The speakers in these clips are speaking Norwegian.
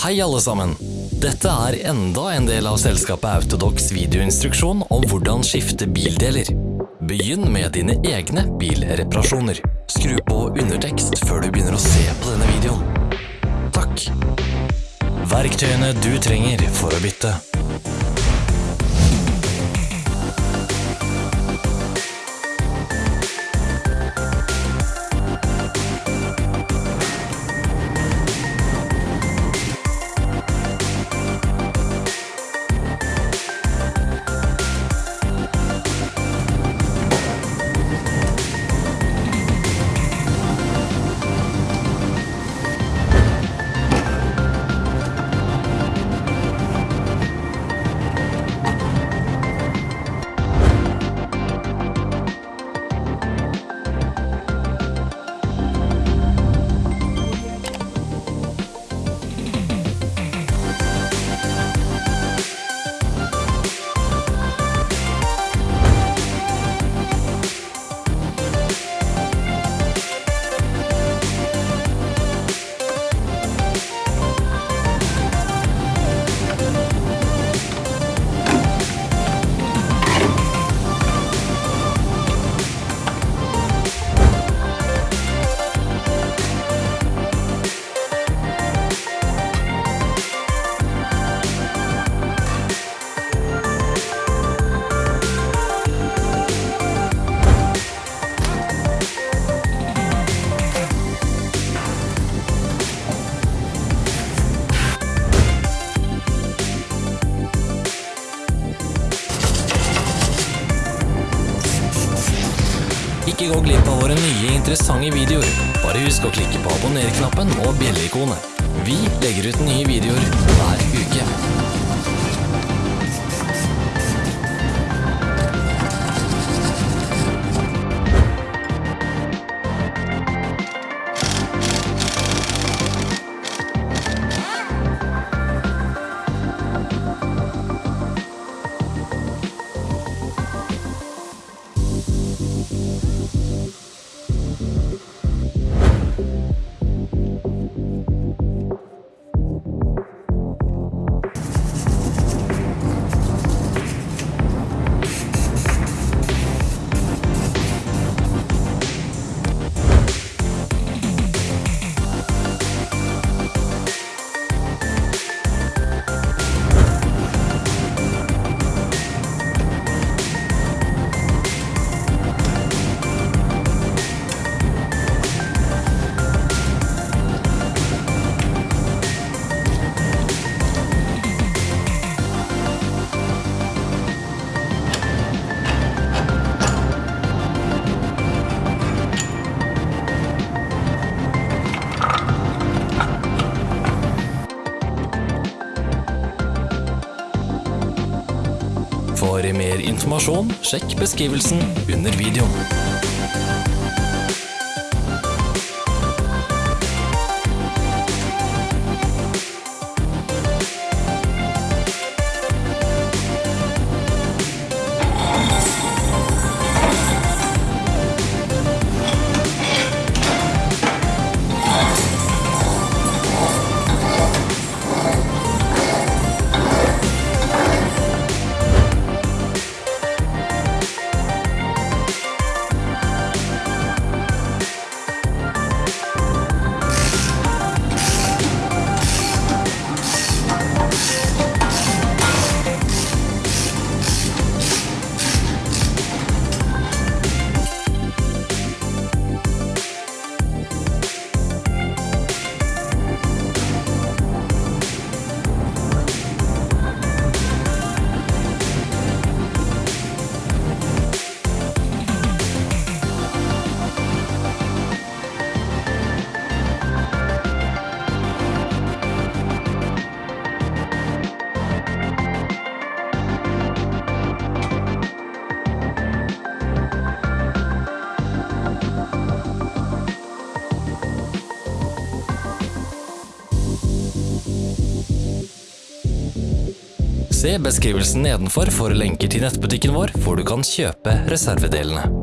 Hei alle sammen! Dette er enda en del av selskapet Autodox videoinstruksjon om hvordan skifte bildeler. Begynn med dine egne bilreparasjoner. Skru på undertekst før du begynner å se på denne videoen. Takk! Verktøyene du trenger for å bytte. Nye interessante videoer. Bare husk å klikke på abonner-knappen og bjelleikonet. Vi legger ut nye videoer hver uke. Mer informasjon, sjekk beskrivelsen under videoen. Se beskrivelsen nedenfor for lenker til nettbutikken vår, hvor du kan kjøpe reservedelene.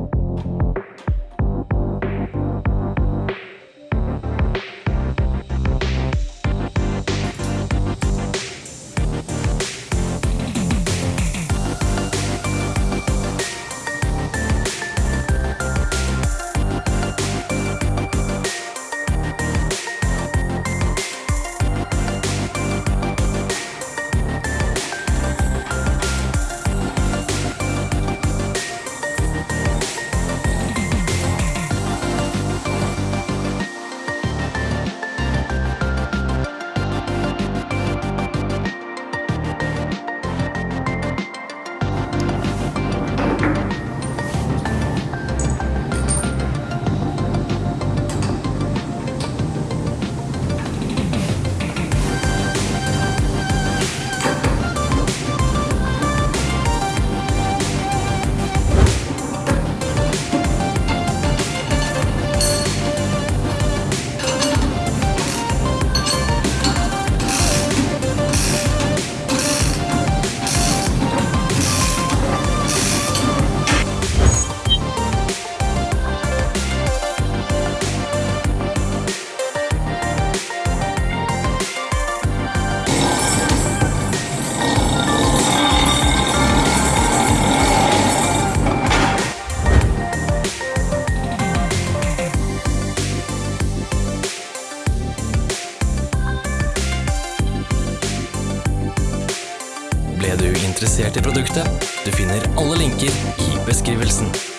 Interessert i produktet? Du finner alle linker i beskrivelsen.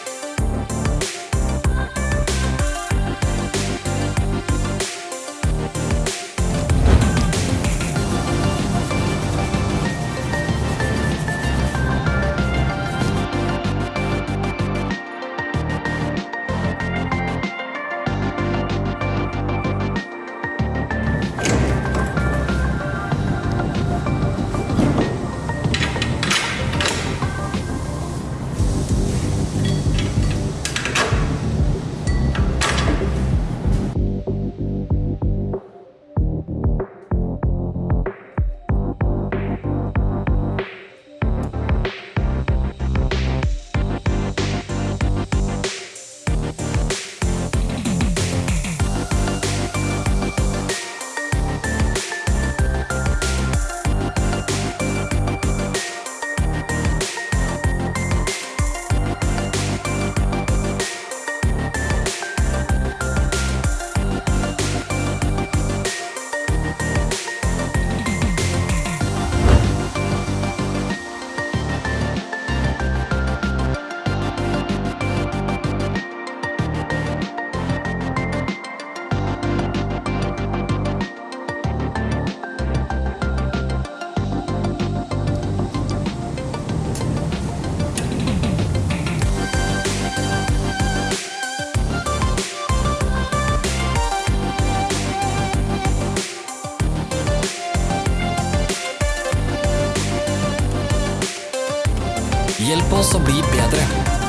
Bedre.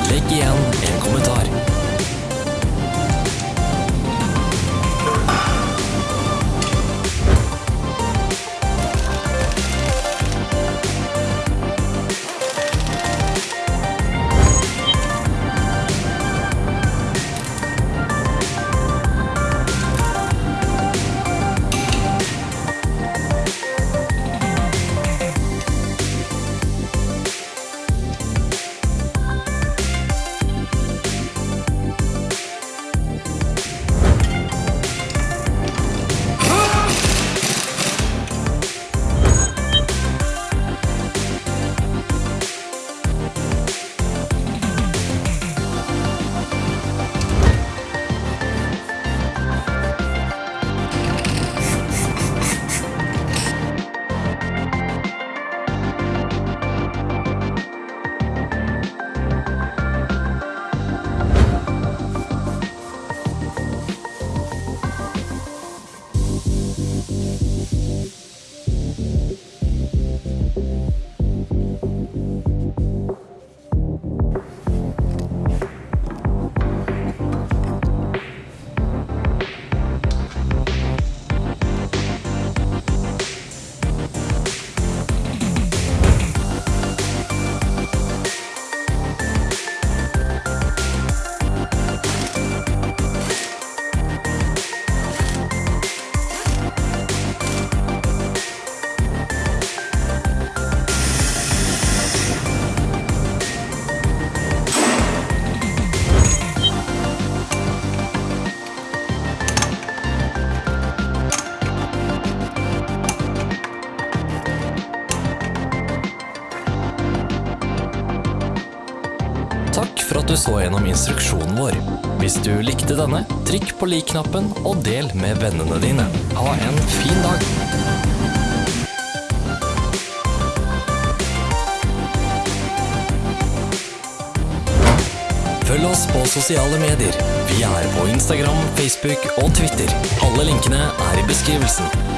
Legg igjen en kommentar. Du så gjennom instruksjonen vår. Hvis du likte denne, trykk på lik-knappen og del med vennene dine. Ha en fin dag! Følg oss på sosiale medier. Vi er på Instagram, Facebook og Twitter. Alle linkene er i beskrivelsen.